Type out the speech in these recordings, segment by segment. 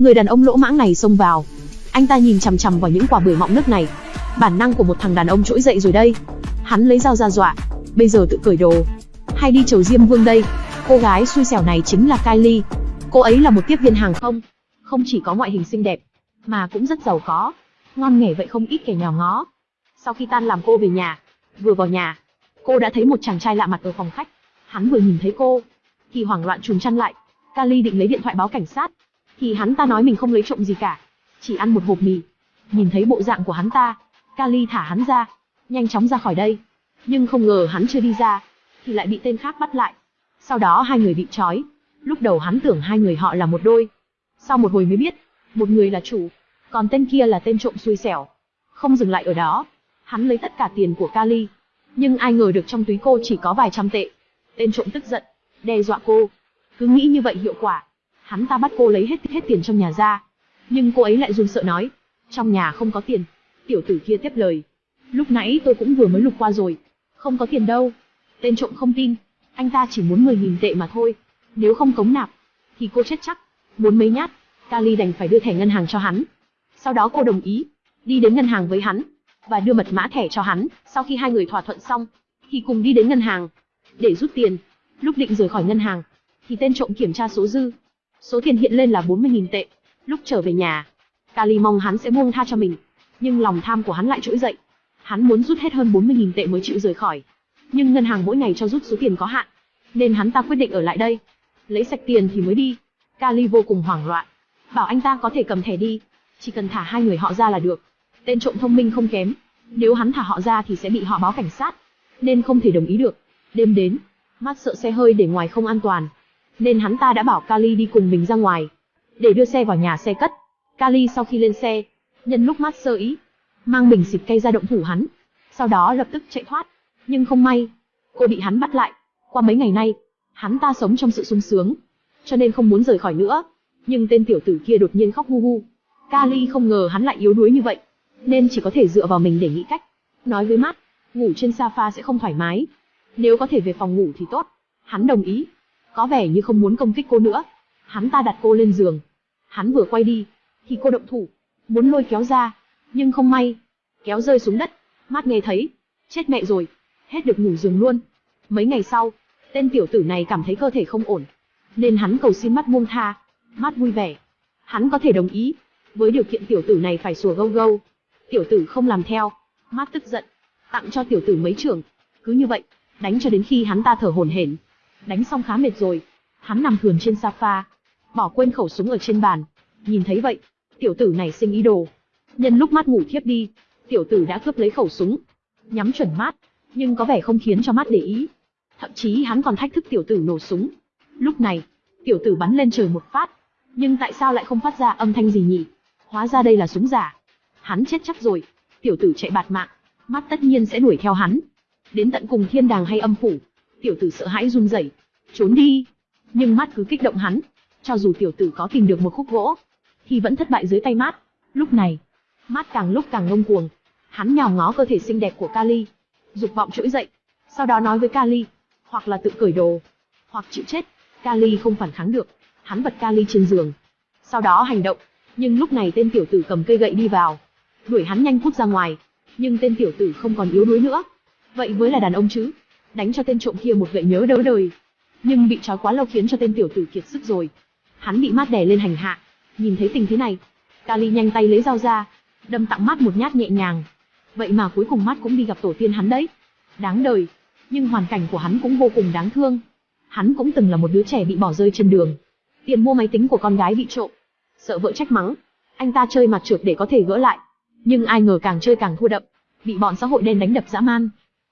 Người đàn ông lỗ mãng này xông vào. Anh ta nhìn chằm chằm vào những quả bưởi mọng nước này. Bản năng của một thằng đàn ông trỗi dậy rồi đây. Hắn lấy dao ra dọa. Bây giờ tự cởi đồ. Hay đi chầu Diêm Vương đây. Cô gái xui xẻo này chính là Kylie. Cô ấy là một tiếp viên hàng không. Không chỉ có ngoại hình xinh đẹp, mà cũng rất giàu có. Ngon nghề vậy không ít kẻ nhỏ ngó. Sau khi tan làm cô về nhà, vừa vào nhà, cô đã thấy một chàng trai lạ mặt ở phòng khách. Hắn vừa nhìn thấy cô, thì hoảng loạn trùm chăn lại. Kali định lấy điện thoại báo cảnh sát, thì hắn ta nói mình không lấy trộm gì cả, chỉ ăn một hộp mì. Nhìn thấy bộ dạng của hắn ta, Kali thả hắn ra, nhanh chóng ra khỏi đây. Nhưng không ngờ hắn chưa đi ra, thì lại bị tên khác bắt lại. Sau đó hai người bị trói. Lúc đầu hắn tưởng hai người họ là một đôi. Sau một hồi mới biết, một người là chủ, còn tên kia là tên trộm xui xẻo. Không dừng lại ở đó, hắn lấy tất cả tiền của Kali. Nhưng ai ngờ được trong túi cô chỉ có vài trăm tệ. Tên trộm tức giận, đe dọa cô. Cứ nghĩ như vậy hiệu quả. Hắn ta bắt cô lấy hết hết tiền trong nhà ra. Nhưng cô ấy lại run sợ nói, trong nhà không có tiền. Tiểu tử kia tiếp lời, lúc nãy tôi cũng vừa mới lục qua rồi, không có tiền đâu. Tên trộm không tin, anh ta chỉ muốn 10.000 tệ mà thôi. Nếu không cống nạp, thì cô chết chắc. Muốn mấy nhát, Kali đành phải đưa thẻ ngân hàng cho hắn. Sau đó cô đồng ý, đi đến ngân hàng với hắn, và đưa mật mã thẻ cho hắn. Sau khi hai người thỏa thuận xong, thì cùng đi đến ngân hàng, để rút tiền. Lúc định rời khỏi ngân hàng, thì tên trộm kiểm tra số dư. Số tiền hiện lên là 40.000 tệ. Lúc trở về nhà, Kali mong hắn sẽ buông tha cho mình. Nhưng lòng tham của hắn lại trỗi dậy. Hắn muốn rút hết hơn 40.000 tệ mới chịu rời khỏi. Nhưng ngân hàng mỗi ngày cho rút số tiền có hạn. Nên hắn ta quyết định ở lại đây. Lấy sạch tiền thì mới đi. Kali vô cùng hoảng loạn. Bảo anh ta có thể cầm thẻ đi. Chỉ cần thả hai người họ ra là được. Tên trộm thông minh không kém. Nếu hắn thả họ ra thì sẽ bị họ báo cảnh sát. Nên không thể đồng ý được. Đêm đến, mắt sợ xe hơi để ngoài không an toàn. Nên hắn ta đã bảo Kali đi cùng mình ra ngoài. Để đưa xe vào nhà xe cất. Kali sau khi lên xe, nhân lúc mắt sơ ý, mang bình xịt cây ra động thủ hắn. Sau đó lập tức chạy thoát. Nhưng không may, cô bị hắn bắt lại. Qua mấy ngày nay, hắn ta sống trong sự sung sướng, cho nên không muốn rời khỏi nữa. Nhưng tên tiểu tử kia đột nhiên khóc hu hu. Kali không ngờ hắn lại yếu đuối như vậy, nên chỉ có thể dựa vào mình để nghĩ cách. Nói với mắt, ngủ trên sofa sẽ không thoải mái. Nếu có thể về phòng ngủ thì tốt. Hắn đồng ý. Có vẻ như không muốn công kích cô nữa. Hắn ta đặt cô lên giường. Hắn vừa quay đi, thì cô động thủ, muốn lôi kéo ra, nhưng không may, kéo rơi xuống đất. Mắt nghe thấy, chết mẹ rồi, hết được ngủ giường luôn. Mấy ngày sau, tên tiểu tử này cảm thấy cơ thể không ổn, nên hắn cầu xin mắt buông tha. Mắt vui vẻ, hắn có thể đồng ý, với điều kiện tiểu tử này phải sủa gâu gâu. Tiểu tử không làm theo, mắt tức giận, tặng cho tiểu tử mấy trường, Cứ như vậy, đánh cho đến khi hắn ta thở hổn hển. Đánh xong khá mệt rồi, hắn nằm thườn trên sofa, bỏ quên khẩu súng ở trên bàn. Nhìn thấy vậy, tiểu tử này sinh ý đồ. Nhân lúc mắt ngủ thiếp đi, tiểu tử đã cướp lấy khẩu súng, nhắm chuẩn mắt, nhưng có vẻ không khiến cho mắt để ý. Thậm chí hắn còn thách thức tiểu tử nổ súng. Lúc này, tiểu tử bắn lên trời một phát, nhưng tại sao lại không phát ra âm thanh gì nhỉ? Hóa ra đây là súng giả. Hắn chết chắc rồi, tiểu tử chạy bạt mạng, mắt tất nhiên sẽ đuổi theo hắn. Đến tận cùng thiên đàng hay âm phủ, tiểu tử sợ hãi run rẩy, trốn đi. Nhưng mắt cứ kích động hắn, cho dù tiểu tử có tìm được một khúc gỗ, thì vẫn thất bại dưới tay mát. Lúc này, mát càng lúc càng ngông cuồng, hắn nhào ngó cơ thể xinh đẹp của Kali, dục vọng trỗi dậy, sau đó nói với Kali, hoặc là tự cởi đồ, hoặc chịu chết. Kali không phản kháng được, hắn vật Kali trên giường, sau đó hành động. Nhưng lúc này tên tiểu tử cầm cây gậy đi vào, đuổi hắn nhanh cút ra ngoài. Nhưng tên tiểu tử không còn yếu đuối nữa. Vậy với là đàn ông chứ, đánh cho tên trộm kia một gậy nhớ đỡ đời. Nhưng bị trói quá lâu khiến cho tên tiểu tử kiệt sức rồi. Hắn bị mát đè lên hành hạ, Nhìn thấy tình thế này, Kali nhanh tay lấy dao ra, đâm tặng mắt một nhát nhẹ nhàng. Vậy mà cuối cùng mắt cũng đi gặp tổ tiên hắn đấy. Đáng đời, nhưng hoàn cảnh của hắn cũng vô cùng đáng thương. Hắn cũng từng là một đứa trẻ bị bỏ rơi trên đường. Tiền mua máy tính của con gái bị trộm. Sợ vợ trách mắng, anh ta chơi mặt trượt để có thể gỡ lại. Nhưng ai ngờ càng chơi càng thua đậm, bị bọn xã hội đen đánh đập dã man.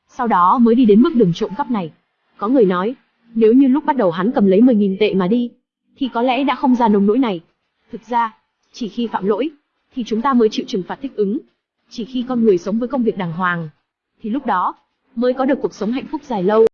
Sau đó mới đi đến mức đường trộm cắp này. Có người nói, nếu như lúc bắt đầu hắn cầm lấy 10.000 tệ mà đi, thì có lẽ đã không ra nông nỗi này. Thực ra, chỉ khi phạm lỗi, thì chúng ta mới chịu trừng phạt thích ứng. Chỉ khi con người sống với công việc đàng hoàng, thì lúc đó, mới có được cuộc sống hạnh phúc dài lâu.